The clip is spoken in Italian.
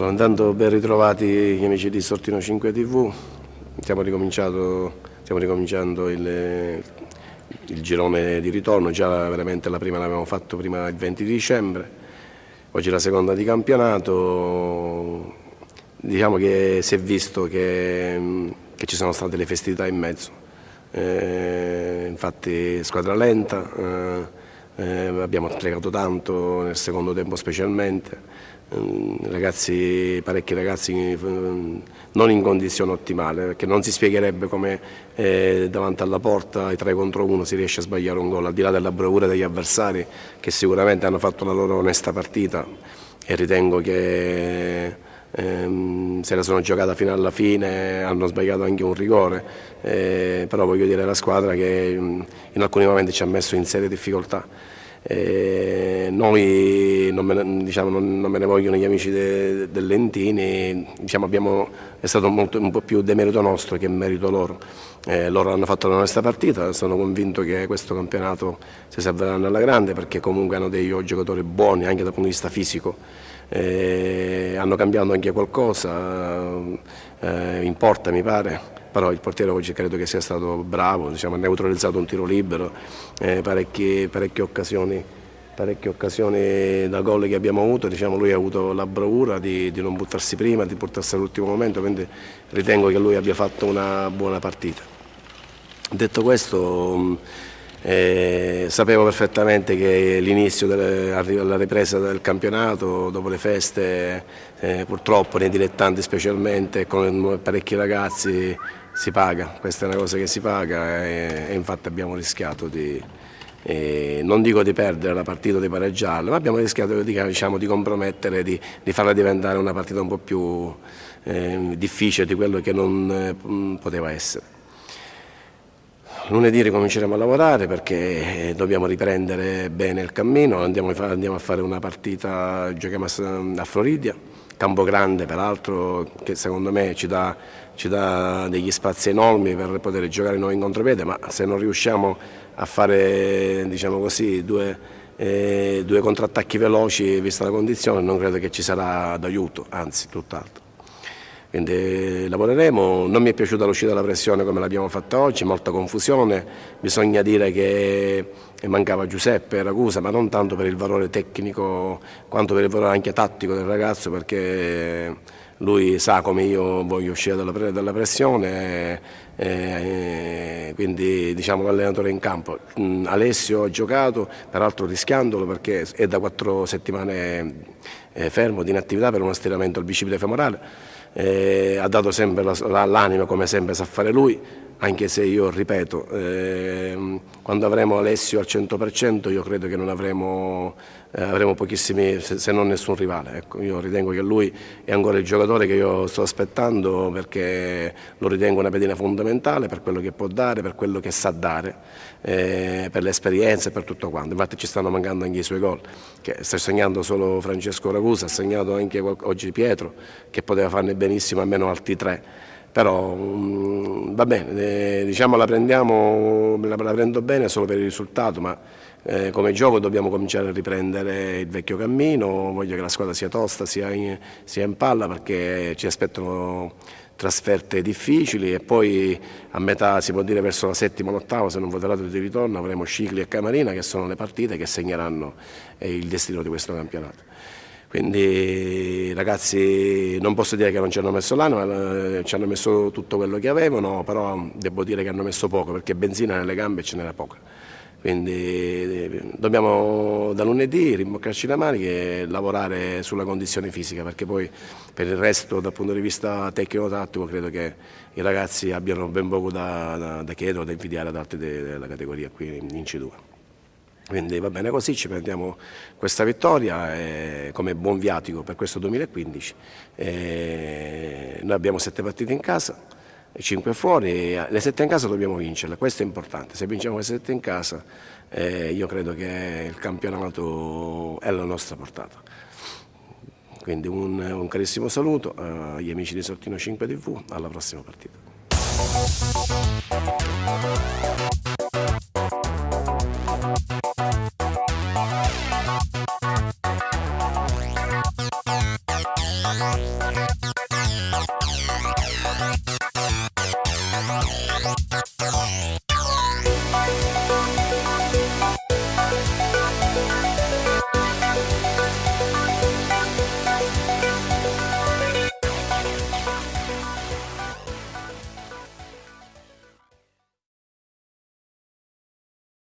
Allora, intanto ben ritrovati gli amici di Sortino 5 TV, stiamo, stiamo ricominciando il, il, girone di ritorno, già veramente la prima l'abbiamo fatto prima il 20 dicembre, oggi la seconda di campionato, diciamo che si è visto che, che ci sono state le festività in mezzo, eh, infatti squadra lenta, eh, eh, abbiamo sprecato tanto nel secondo tempo specialmente, Ehm, ragazzi, parecchi ragazzi ehm, non in condizione ottimale perché non si spiegherebbe come eh, davanti alla porta ai 3 contro 1 si riesce a sbagliare un gol al di là della bravura degli avversari che sicuramente hanno fatto la loro onesta partita. E ritengo che ehm, se la sono giocata fino alla fine, hanno sbagliato anche un rigore, eh, però voglio dire la squadra che in alcuni momenti ci ha messo in serie difficoltà. Eh, noi non me, diciamo, non, non me, ne, vogliono gli amici de, del Lentini, diciamo, abbiamo, è stato molto, un po' più demerito nostro che merito loro. Eh, loro hanno fatto la nostra partita, sono convinto che questo campionato si salveranno alla grande perché comunque hanno dei giocatori buoni anche dal punto di vista fisico. Eh, hanno cambiato anche qualcosa, eh, in porta mi pare però il portiere oggi credo che sia stato bravo, diciamo, ha neutralizzato un tiro libero, eh, parecchie, parecchie, occasioni, parecchie, occasioni, da gol che abbiamo avuto, diciamo, lui ha avuto la bravura di, di non buttarsi prima, di portarsi all'ultimo momento, quindi ritengo che lui abbia fatto una buona partita. Detto questo, eh, sapevo perfettamente che l'inizio della ripresa del campionato, dopo le feste, eh, purtroppo nei dilettanti specialmente, con parecchi ragazzi, si paga, questa è una cosa che si paga e, e infatti abbiamo rischiato di, eh, non dico di perdere la partita di pareggiarla, ma abbiamo rischiato di, diciamo, di compromettere, di, di, farla diventare una partita un po' più eh, difficile di quello che non eh, poteva essere. Lunedì ricominceremo a lavorare perché eh, dobbiamo riprendere bene il cammino, andiamo a fare una partita, giochiamo a Floridia, campo grande peraltro che secondo me ci dà, ci dà, degli spazi enormi per poter giocare noi in contropiede, ma se non riusciamo a fare diciamo così, due, eh, due contrattacchi veloci vista la condizione non credo che ci sarà d'aiuto, anzi tutt'altro quindi lavoreremo, non mi è piaciuta l'uscita della pressione come l'abbiamo fatta oggi, molta confusione, bisogna dire che mancava Giuseppe Ragusa, ma non tanto per il valore tecnico quanto per il valore anche tattico del ragazzo perché lui sa come io voglio uscire dalla, pressione, e, quindi diciamo l'allenatore in campo. Mm, Alessio ha giocato, peraltro rischiandolo perché è da quattro settimane eh, fermo di inattività per uno stiramento al bicipite femorale eh, ha dato sempre l'anima come sempre sa fare lui, anche se io ripeto, eh, quando avremo Alessio al 100% io credo che non avremo, eh, avremo pochissimi, se, se, non nessun rivale. Ecco, io ritengo che lui è ancora il giocatore che io sto aspettando perché lo ritengo una pedina fondamentale per quello che può dare, per quello che sa dare, eh, per l'esperienza e per tutto quanto. Infatti ci stanno mancando anche i suoi gol, che sta segnando solo Francesco Ragusa, ha segnato anche oggi Pietro, che poteva farne benissimo almeno altri tre però um, va bene, eh, diciamo la, prendiamo, la, la, prendo bene solo per il risultato, ma eh, come gioco dobbiamo cominciare a riprendere il vecchio cammino, voglio che la squadra sia tosta, sia in, sia in palla perché ci aspettano trasferte difficili e poi a metà, si può dire verso la settima o l'ottava, se non voterate di ritorno, avremo Scicli e Camarina che sono le partite che segneranno eh, il destino di questo campionato. Quindi ragazzi non posso dire che non ci hanno messo l'anima, eh, ci hanno messo tutto quello che avevano, però devo dire che hanno messo poco perché benzina nelle gambe ce n'era poca. Quindi eh, dobbiamo da lunedì rimboccarci le mani e lavorare sulla condizione fisica perché poi per il resto dal punto di vista tecnico-tattico credo che i ragazzi abbiano ben poco da, da, da chiedere o da invidiare ad altri della categoria qui in C2. Quindi va bene così, ci prendiamo questa vittoria eh, come buon viatico per questo 2015. Eh, noi abbiamo sette partite in casa, cinque fuori, le sette in casa dobbiamo vincerle, questo è importante. Se vinciamo le sette in casa eh, io credo che il campionato è alla nostra portata. Quindi un, un carissimo saluto agli amici di Sortino 5 TV, alla prossima partita.